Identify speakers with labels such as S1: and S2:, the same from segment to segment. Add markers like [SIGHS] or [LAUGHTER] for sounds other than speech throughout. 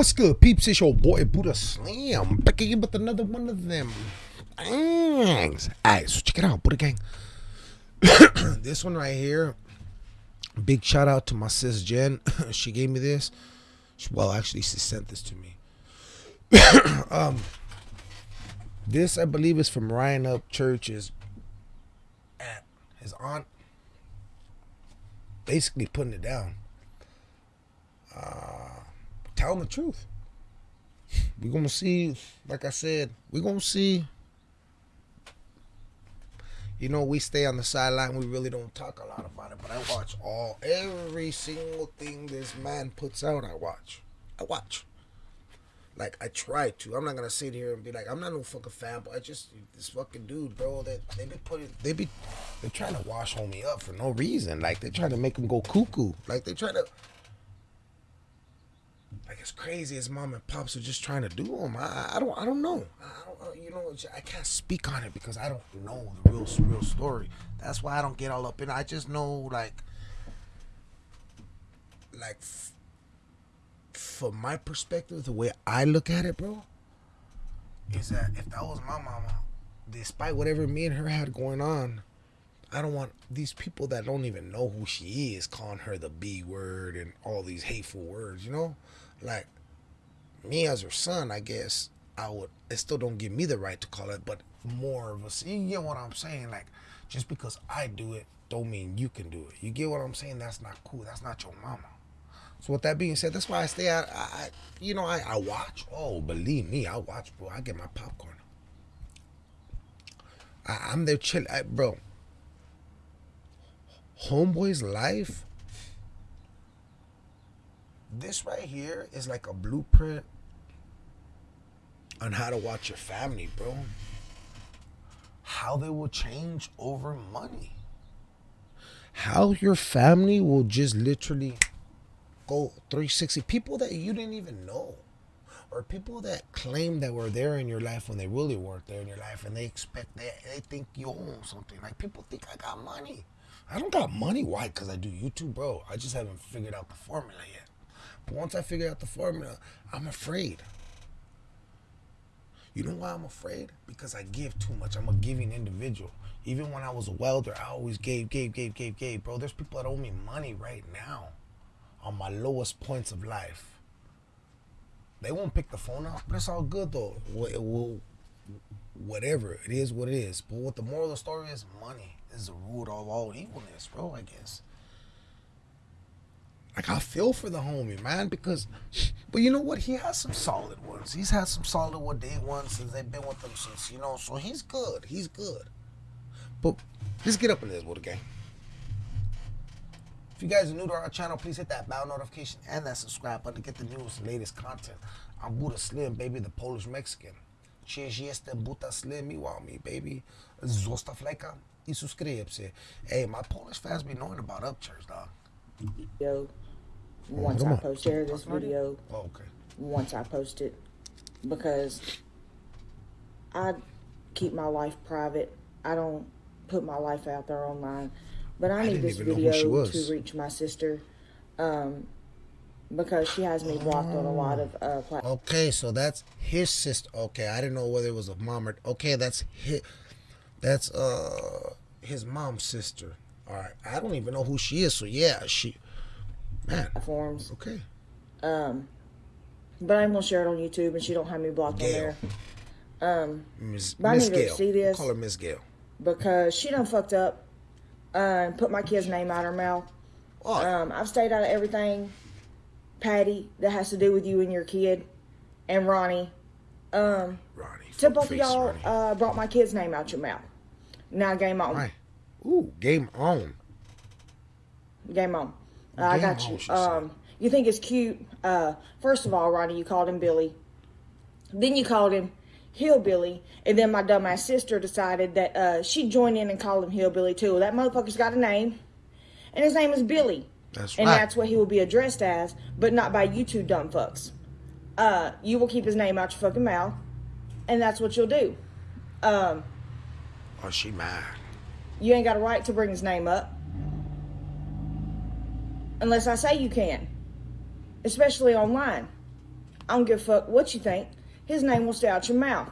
S1: What's good, peeps? It's your boy Buddha Slam back again with another one of them. Thanks. Alright, so check it out, Buddha Gang. [COUGHS] this one right here. Big shout out to my sis Jen. [COUGHS] she gave me this. Well, actually, she sent this to me. [COUGHS] um, this I believe is from Ryan Upchurch's at his aunt. Basically putting it down. Uh telling the truth. We're gonna see, like I said, we're gonna see. You know, we stay on the sideline. We really don't talk a lot about it, but I watch all every single thing this man puts out. I watch. I watch. Like I try to. I'm not gonna sit here and be like, I'm not no fucking fan, but I just this fucking dude, bro. That they, they be putting, they be, they're trying to wash homie up for no reason. Like they're trying to make him go cuckoo. Like they're trying to like as crazy as mom and pops are just trying to do them. I, I don't I don't know. I don't, you know I can't speak on it because I don't know the real real story. That's why I don't get all up in. I just know like like f- from my perspective, the way I look at it, bro, is that if that was my mama, despite whatever me and her had going on, I don't want these people that don't even know who she is calling her the B word and all these hateful words, you know? Like me as her son, I guess I would it still don't give me the right to call it, but more of a you get what I'm saying? Like just because I do it don't mean you can do it. You get what I'm saying? That's not cool. That's not your mama. So with that being said, that's why I stay out. I, I you know, I, I watch. Oh, believe me, I watch, bro. I get my popcorn. I, am there chill, bro homeboy's life this right here is like a blueprint on how to watch your family bro how they will change over money how your family will just literally go 360 people that you didn't even know or people that claim that were there in your life when they really weren't there in your life and they expect that they, think you own something like people think i got money I don't got money. Why? Because I do YouTube, bro. I just haven't figured out the formula yet. But once I figure out the formula, I'm afraid. You know why I'm afraid? Because I give too much. I'm a giving individual. Even when I was a welder, I always gave, gave, gave, gave, gave. Bro, there's people that owe me money right now on my lowest points of life. They won't pick the phone up, but it's all good though. It will, whatever. It is what it is. But what the moral of the story is, money is the root of all evilness, bro. I guess. Like I feel for the homie, man, because, but you know what? He has some solid ones. He's had some solid one day ones since they've been with him since you know. So he's good. He's good. But let's get up in this, with gang. If you guys are new to our channel, please hit that bell notification and that subscribe button to get the newest latest content. I'm Buddha Slim, baby, the Polish Mexican. Cheers, yes, Buddha Slim, you want me, baby. Zostaw lajka i subscribe Hey, my Polish fans be knowing about Upchurch, dog.
S2: Yo, once I post share this video,
S1: oh, okay.
S2: once I post it, because I keep my life private. I don't put my life out there online. But I, I need this video to reach my sister. Um, because she has me blocked on a lot of uh,
S1: platforms. Okay, so that's his sister. Okay, I didn't know whether it was a mom or okay. That's his. That's uh his mom's sister. All right, I don't even know who she is. So yeah, she man
S2: forms.
S1: Okay.
S2: Um, but I'm gonna share it on YouTube, and she don't have me blocked Gail. on there. Um.
S1: But Miss I need Gail. to see this. Call her Miss Gail
S2: because she done fucked up uh, and put my kid's name out her mouth. Oh. Um, I've stayed out of everything, Patty, that has to do with you and your kid, and Ronnie. Um,
S1: Ronnie.
S2: To both of y'all uh, brought my kid's name out your mouth. Now game on. Right.
S1: Ooh, game on.
S2: Game on. Uh, I got you. Um, you think it's cute? Uh, first of all, Ronnie, you called him Billy. Then you called him Hillbilly, and then my dumbass sister decided that uh, she'd join in and call him Hillbilly too. That motherfucker's got a name, and his name is Billy.
S1: That's right.
S2: and
S1: right.
S2: that's what he will be addressed as, but not by you two dumb fucks. Uh, you will keep his name out your fucking mouth, and that's what you'll do. Um,
S1: Oh, she mad.
S2: You ain't got a right to bring his name up. Unless I say you can. Especially online. I don't give a fuck what you think. His name will stay out your mouth.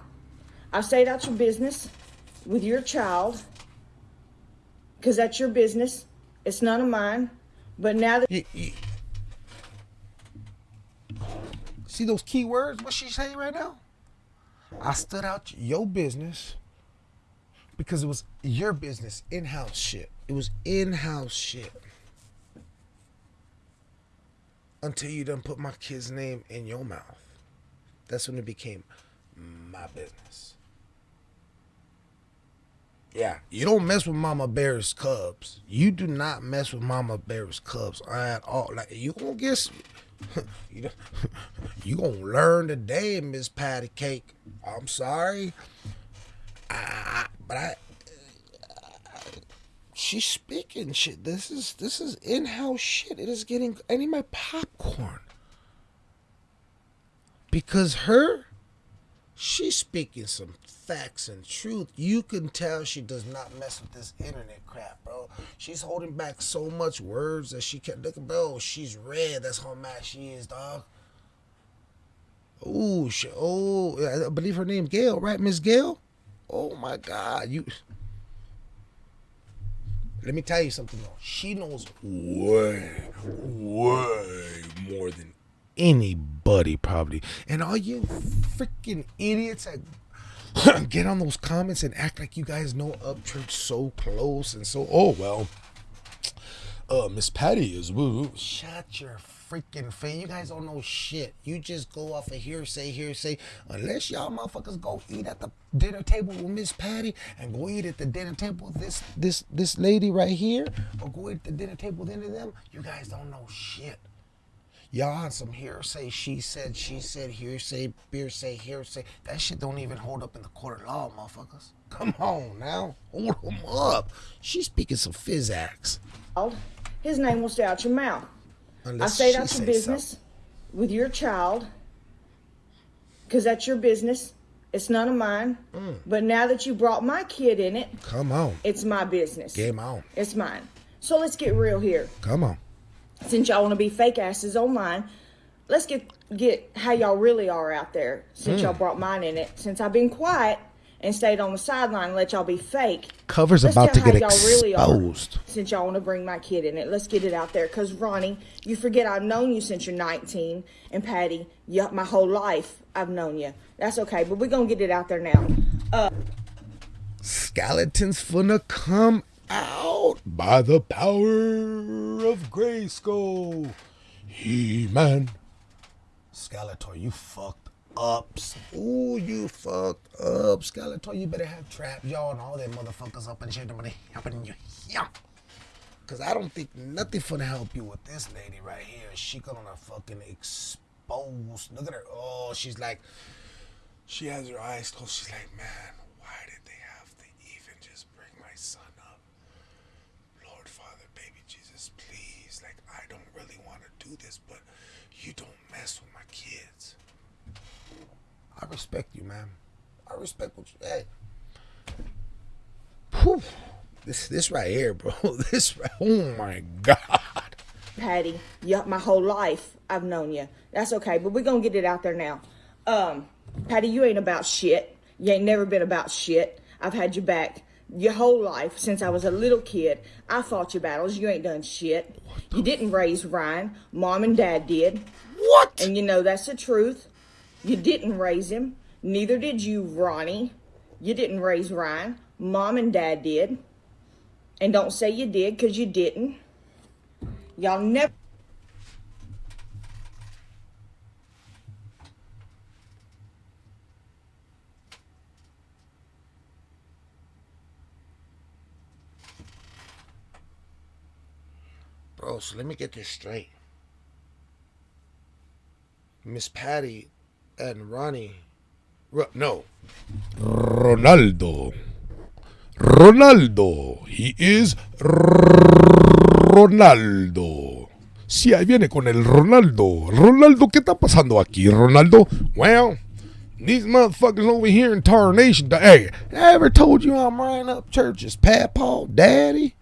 S2: I've stayed out your business with your child because that's your business. It's none of mine. But now that.
S1: See those key words? What she saying right now? I stood out your business because it was your business, in house shit. It was in house shit. Until you done put my kid's name in your mouth. That's when it became my business. Yeah, you don't mess with Mama Bear's cubs. You do not mess with Mama Bear's cubs at all. Like you gonna get, [LAUGHS] you you gonna learn today, Miss Patty Cake. I'm sorry, I, but I, she's speaking shit. This is this is in house shit. It is getting. I need my popcorn because her, she's speaking some facts and truth. You can tell she does not mess with this internet crap, bro. She's holding back so much words that she can't look bro. She's red. That's how mad she is, dog. Oh, she, oh, I believe her name Gail, right, Miss Gail? Oh my God, you. Let me tell you something though. She knows way, way more than anybody probably. And all you freaking idiots that [CLEARS THROAT] get on those comments and act like you guys know Upchurch so close and so. Oh well, uh, Miss Patty is woo. Shut your freaking face. You guys don't know shit. You just go off of hearsay, hearsay. Unless y'all motherfuckers go eat at the dinner table with Miss Patty and go eat at the dinner table with this this this lady right here, or go eat at the dinner table with any of them. You guys don't know shit. Y'all on some hearsay, she said, she said, hearsay, beer say, hearsay. That shit don't even hold up in the court of law, motherfuckers. Come on now. Hold them up. She's speaking some physics.
S2: His name will stay out your mouth. Unless I stayed out your business so. with your child because that's your business. It's none of mine. Mm. But now that you brought my kid in it,
S1: come on.
S2: It's my business.
S1: Game on.
S2: It's mine. So let's get real here.
S1: Come on
S2: since y'all want to be fake asses online, let's get get how y'all really are out there. Since mm. y'all brought mine in it, since I've been quiet and stayed on the sideline and let y'all be fake.
S1: Cover's let's about to get exposed. Really
S2: since y'all want to bring my kid in it, let's get it out there. Cause Ronnie, you forget I've known you since you're 19, and Patty, you, my whole life I've known you. That's okay, but we're gonna get it out there now. Uh,
S1: Skeletons finna come out by the power of Grayskull. He-Man. Skeletor, you fucked up. Ooh, you fucked up. Skeletor, you better have trap y'all and all them motherfuckers up and shit. Up in you. Yeah. Cause I don't think nothing finna help you with this lady right here. She gonna fucking expose. Look at her. Oh, she's like, she has her eyes closed. She's like, man, why did they have to even just bring my son up? Lord, Father, baby Jesus, please. Like, I don't really want to do this, but you don't mess with my kids. I respect you, man. I respect what you hey. Whew. This this right here, bro. [LAUGHS] This right oh my God.
S2: Patty, yeah, my whole life I've known you. That's okay, but we're gonna get it out there now. Um, Patty, you ain't about shit. You ain't never been about shit. I've had your back your whole life since I was a little kid. I fought your battles. You ain't done shit. You didn't raise Ryan. Mom and dad did.
S1: What?
S2: And you know that's the truth. You didn't raise him. Neither did you, Ronnie. You didn't raise Ryan. Mom and dad did. And don't say you did because you didn't. Y'all never.
S1: Bro, so let me get this straight. Miss Patty and Ronnie. Ro- no. Ronaldo. Ronaldo. He is Ronaldo. Sí, ahí viene con el Ronaldo. Ronaldo, ¿qué está pasando aquí, Ronaldo? Well, these motherfuckers over here in Tar Nation. Hey, I ever told you I'm Ryan Upchurch's Paw, Daddy?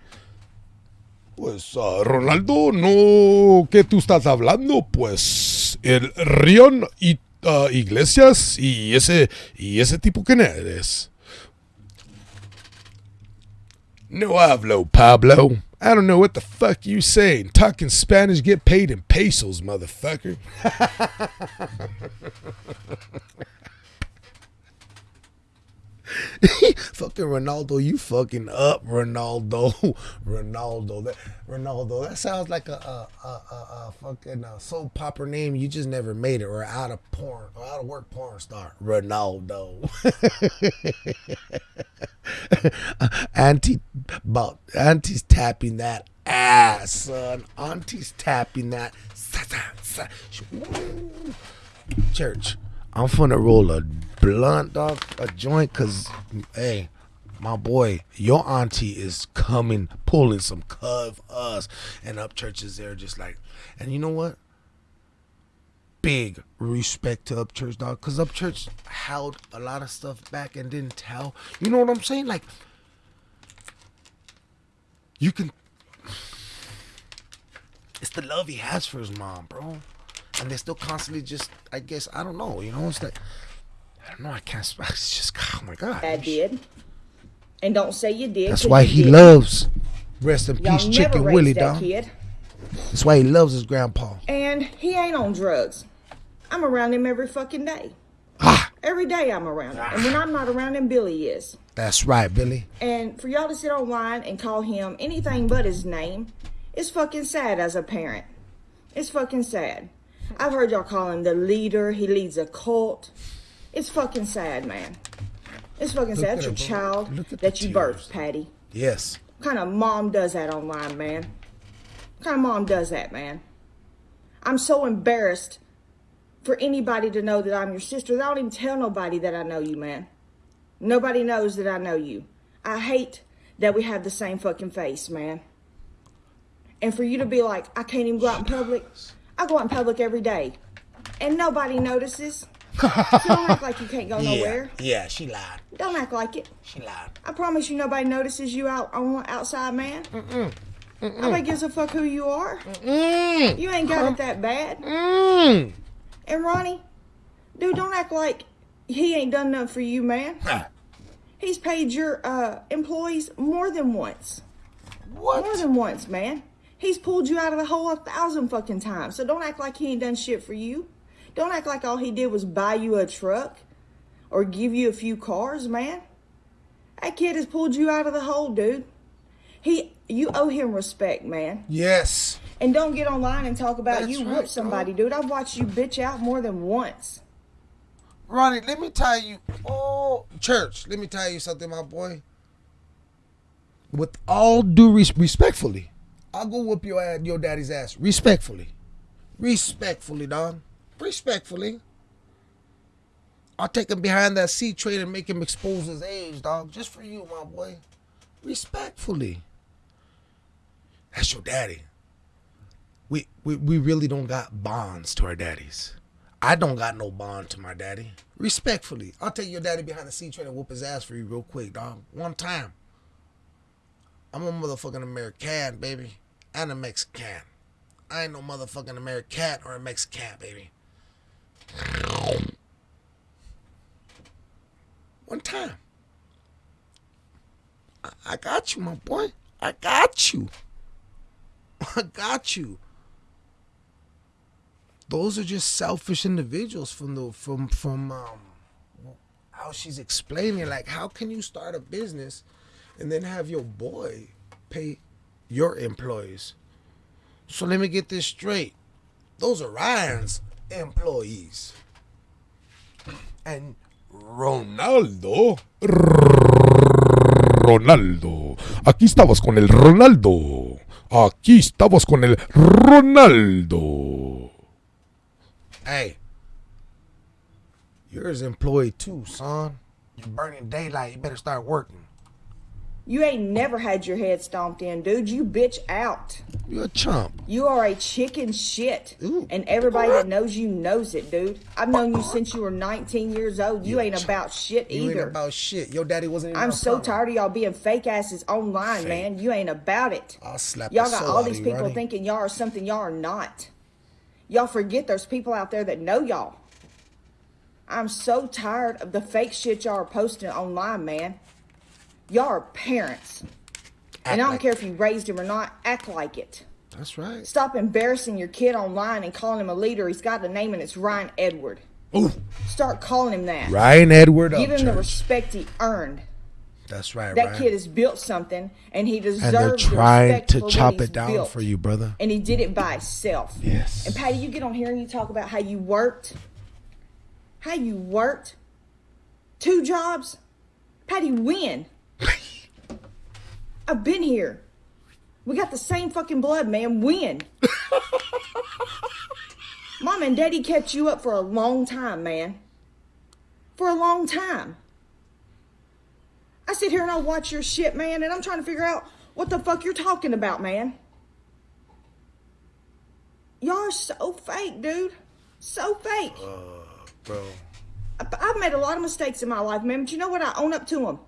S1: Pues uh, Ronaldo, no, ¿qué tú estás hablando? Pues el Rion y
S3: uh, Iglesias y ese, y ese tipo que eres. No hablo, Pablo. I don't know what the fuck you saying. Talking Spanish, get paid in pesos, motherfucker. [LAUGHS] [LAUGHS]
S1: fucking Ronaldo, you fucking up, Ronaldo, [LAUGHS] Ronaldo. That Ronaldo. That sounds like a a, a, a, fucking uh, soap opera name. You just never made it, or out of porn, or out of work porn star, Ronaldo. [LAUGHS] Auntie, about auntie's tapping that ass, son. Auntie's tapping that. Church. I'm finna roll a blunt, dog, a joint, cause hey, my boy, your auntie is coming, pulling some of us, and Upchurch's there just like, and you know what? Big respect to Upchurch, dog, cause Upchurch held a lot of stuff back and didn't tell. You know what I'm saying? Like, you can. It's the love he has for his mom, bro and they're still constantly just I guess I don't know, you know, it's like I don't know, I can't [LAUGHS] it's just [SIGHS] oh my god.
S2: I did. And don't say you did.
S1: That's why he did. loves rest in peace chicken Willie dog. Kid. That's why he loves his grandpa.
S2: And he ain't on drugs. I'm around him every fucking day. Ah. Every day I'm around him. And when I'm not around him, Billy is.
S1: That's right, Billy.
S2: And for y'all to sit online and call him anything but his name is fucking sad as a parent. It's fucking sad. I've heard y'all call him the leader. He leads a cult. It's fucking sad, man. It's fucking Look sad. That's your child that you birthed, Patty.
S1: Yes.
S2: What kind of mom does that online, man? What kind of mom does that, man? I'm so embarrassed for anybody to know that I'm your sister. I don't even tell nobody that I know you, man. Nobody knows that I know you. I hate that we have the same fucking face, man. And for you to be like, I can't even go out in public. I go out in public every day, and nobody notices. So don't act like you can't go [LAUGHS] nowhere.
S1: Yeah, she lied.
S2: Don't act like it.
S1: She lied.
S2: I promise you, nobody notices you out on outside, man. Mm-mm. Mm-mm. Nobody gives a fuck who you are. Mm-mm. You ain't got it that bad. Mm. And Ronnie, dude, don't act like he ain't done nothing for you, man. He's paid your uh, employees more than once. What? More than once, man. He's pulled you out of the hole a thousand fucking times. So don't act like he ain't done shit for you. Don't act like all he did was buy you a truck or give you a few cars, man. That kid has pulled you out of the hole, dude. He, you owe him respect, man.
S1: Yes.
S2: And don't get online and talk about That's you right, whoop somebody, bro. dude. I've watched you bitch out more than once.
S1: Ronnie, let me tell you. Oh, church, let me tell you something, my boy. With all due res- respectfully, I'll go whoop your ass, your daddy's ass respectfully. Respectfully, dog. Respectfully. I'll take him behind that C train and make him expose his age, dog. Just for you, my boy. Respectfully. That's your daddy. We, we we really don't got bonds to our daddies. I don't got no bond to my daddy. Respectfully. I'll take your daddy behind the C train and whoop his ass for you real quick, dog. One time. I'm a motherfucking American, baby and a Mexican. I ain't no motherfucking American or a Mexican, baby. One time. I, got you, my boy. I got you. [LAUGHS] I got you. Those are just selfish individuals from the from from um how she's explaining like how can you start a business and then have your boy pay your employees. So let me get this straight. Those are Ryan's employees. And Ronaldo.
S3: Ronaldo. Aquí estamos con el Ronaldo. Aquí estamos con el Ronaldo.
S1: Hey. You're his employee too, son. You're burning daylight. You better start working.
S2: You ain't never had your head stomped in, dude. You bitch out.
S1: You're a chump.
S2: You are a chicken shit. Ooh. And everybody that knows you knows it, dude. I've known you since you were 19 years old. You, you ain't about shit either.
S1: You ain't about shit. Your daddy wasn't
S2: I'm so tired of y'all being fake asses online, fake. man. You ain't about it.
S1: I'll slap
S2: Y'all got
S1: all
S2: these people thinking y'all are something y'all are not. Y'all forget there's people out there that know y'all. I'm so tired of the fake shit y'all are posting online, man. Y'all are parents. And I don't
S1: like
S2: care if you raised him or not, act like it.
S1: That's right.
S2: Stop embarrassing your kid online and calling him a leader. He's got a name and it's Ryan Edward.
S1: Ooh,
S2: Start calling him that.
S1: Ryan Edward oh,
S2: Give him the respect he earned.
S1: That's right,
S2: That
S1: Ryan.
S2: kid has built something and he deserves
S1: and they're trying
S2: respect
S1: to chop it down
S2: built.
S1: for you, brother.
S2: And he did it by himself.
S1: Yes.
S2: And Patty, you get on here and you talk about how you worked. How you worked. Two jobs. Patty, when? [LAUGHS] I've been here. We got the same fucking blood, man. When? [LAUGHS] Mom and Daddy kept you up for a long time, man. For a long time. I sit here and I watch your shit, man, and I'm trying to figure out what the fuck you're talking about, man. Y'all are so fake, dude. So fake.
S1: Uh,
S2: Bro. I've made a lot of mistakes in my life, man, but you know what? I own up to them.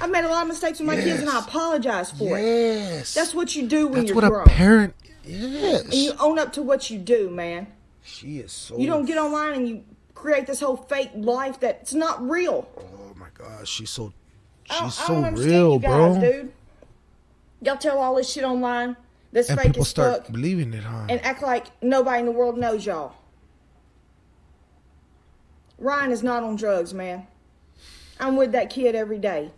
S2: I've made a lot of mistakes with my kids, and I apologize for it.
S1: Yes.
S2: That's what you do when
S1: That's
S2: you're
S1: what
S2: grown.
S1: a parent yes.
S2: and you own up to what you do, man.
S1: she is so
S2: You don't get online and you create this whole fake life that's not real.
S1: Oh my god, she's so she's
S2: I
S1: so
S2: don't
S1: real,
S2: you guys,
S1: bro.
S2: dude. Y'all tell all this shit online that's
S1: And
S2: fake
S1: people start believing it, huh?
S2: and act like nobody in the world knows y'all. Ryan is not on drugs, man. I'm with that kid every day.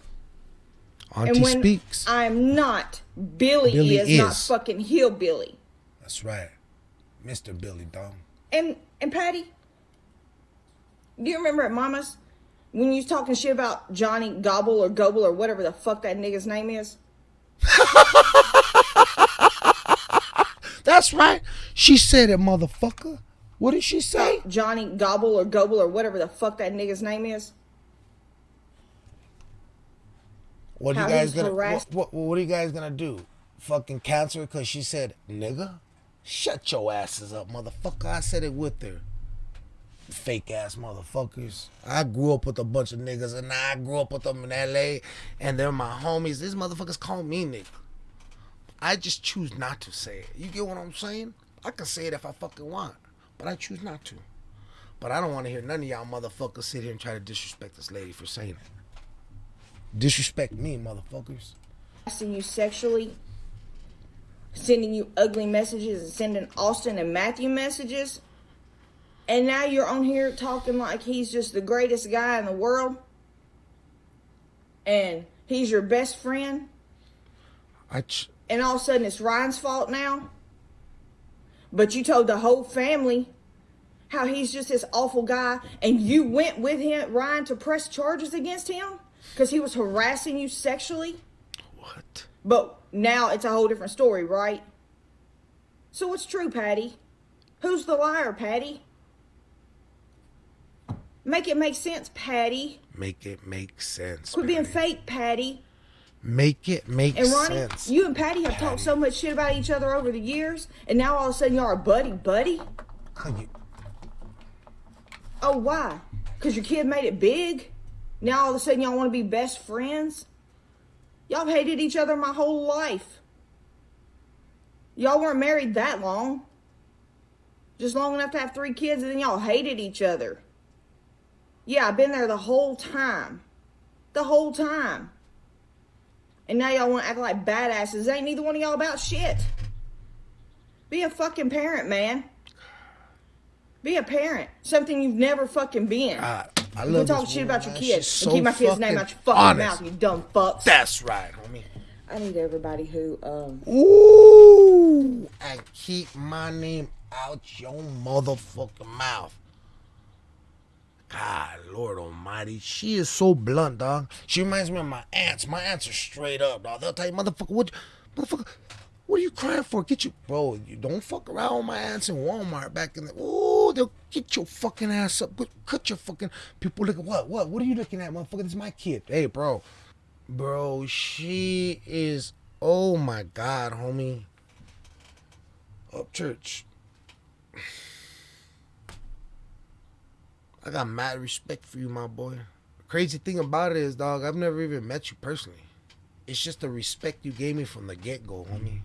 S1: Auntie
S2: and when
S1: speaks.
S2: I'm not, Billy,
S1: Billy
S2: is, not
S1: is.
S2: fucking hillbilly.
S1: That's right. Mr. Billy Dong.
S2: And and Patty, do you remember at Mama's when you was talking shit about Johnny Gobble or Gobble or whatever the fuck that nigga's name is? [LAUGHS]
S1: That's right. She said it, motherfucker. What did she say?
S2: Johnny Gobble or Gobble or whatever the fuck that nigga's name is.
S1: What
S2: How
S1: you guys gonna what, what, what are you guys gonna do? Fucking cancel her because she said nigga? Shut your asses up, motherfucker. I said it with her. Fake ass motherfuckers. I grew up with a bunch of niggas and I grew up with them in LA and they're my homies. These motherfuckers call me nigga. I just choose not to say it. You get what I'm saying? I can say it if I fucking want, but I choose not to. But I don't want to hear none of y'all motherfuckers sit here and try to disrespect this lady for saying it. Disrespect me, motherfuckers.
S2: Harassing you sexually, sending you ugly messages and sending Austin and Matthew messages. And now you're on here talking like he's just the greatest guy in the world. And he's your best friend.
S1: I ch-
S2: and all of a sudden it's Ryan's fault now. But you told the whole family how he's just this awful guy, and you went with him, Ryan, to press charges against him because he was harassing you sexually.
S1: what?
S2: But now it's a whole different story, right? So what's true, Patty? Who's the liar, Patty? Make it make sense, Patty.
S1: Make it make sense.
S2: Quit being
S1: Patty.
S2: fake, Patty.
S1: Make it make
S2: And Ronnie,
S1: sense.
S2: you and Patty have talked so much shit about each other over the years, and now all of a sudden y'all are buddy buddy.
S1: You-
S2: Oh, why? Because your kid made it big? Now all of a sudden y'all want to be best friends? Y'all hated each other my whole life. Y'all weren't married that long. Just long enough to have three kids, and then y'all hated each other. Yeah, I've been there the whole time. The whole time. And now y'all want to act like badasses. Ain't neither one of y'all about shit. Be a fucking parent, man. Be a parent. Something you've never fucking been.
S1: I, I
S2: You
S1: love
S2: talk shit about your kids
S1: She's
S2: and
S1: so
S2: keep my kid's name out your fucking
S1: honest.
S2: mouth, you dumb fucks.
S1: That's right, homie.
S2: I need everybody who um
S1: Ooh, and keep my name out your motherfucking mouth. God, Lord Almighty, she is so blunt, dog. She reminds me of my aunts. My aunts are straight up, dog. They'll tell you, motherfucker, what, motherfucker, what are you crying for? Get you, bro. You don't fuck around with my ass in Walmart back in the. Ooh, they'll get your fucking ass up. Cut your fucking. People look at what? What? What are you looking at, motherfucker? This is my kid. Hey, bro, bro. She is. Oh my God, homie. Upchurch. I got mad respect for you, my boy. Crazy thing about it is, dog, I've never even met you personally. It's just the respect you gave me from the get go, homie.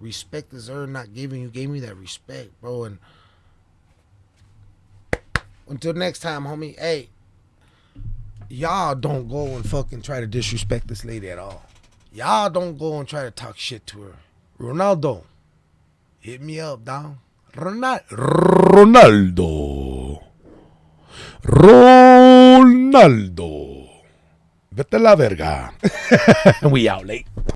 S1: Respect is earned, not given. You gave me that respect, bro. And Until next time, homie. Hey, y'all don't go and fucking try to disrespect this lady at all. Y'all don't go and try to talk shit to her. Ronaldo, hit me up, down. Ronaldo.
S3: Ronaldo. Ronaldo. Vete la verga. [LAUGHS] we out late.